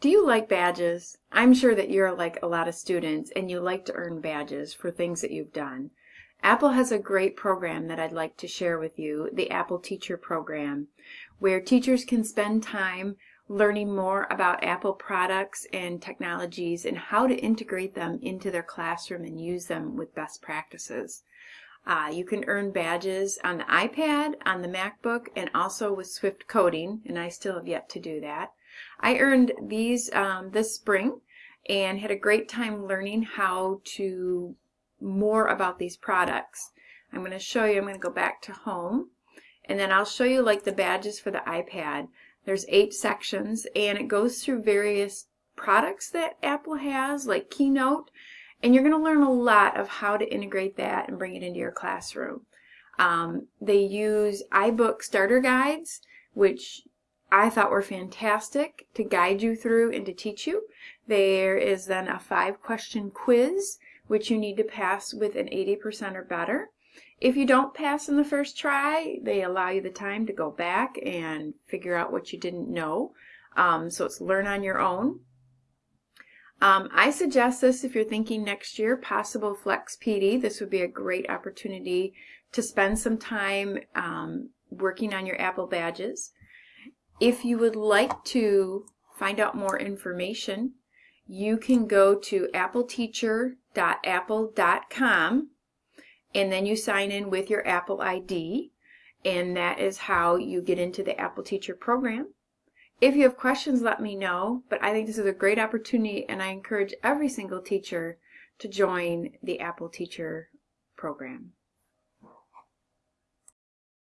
Do you like badges? I'm sure that you're like a lot of students and you like to earn badges for things that you've done. Apple has a great program that I'd like to share with you, the Apple Teacher Program, where teachers can spend time learning more about Apple products and technologies and how to integrate them into their classroom and use them with best practices. Uh, you can earn badges on the iPad, on the MacBook, and also with Swift Coding, and I still have yet to do that. I earned these um, this spring and had a great time learning how to more about these products. I'm going to show you, I'm going to go back to home and then I'll show you like the badges for the iPad. There's eight sections and it goes through various products that Apple has like Keynote and you're going to learn a lot of how to integrate that and bring it into your classroom. Um, they use iBook starter guides which I thought were fantastic to guide you through and to teach you. There is then a five question quiz which you need to pass with an 80% or better. If you don't pass in the first try, they allow you the time to go back and figure out what you didn't know. Um, so it's learn on your own. Um, I suggest this if you're thinking next year, possible Flex PD. This would be a great opportunity to spend some time um, working on your Apple badges. If you would like to find out more information, you can go to appleteacher.apple.com and then you sign in with your Apple ID and that is how you get into the Apple Teacher program. If you have questions, let me know, but I think this is a great opportunity and I encourage every single teacher to join the Apple Teacher program.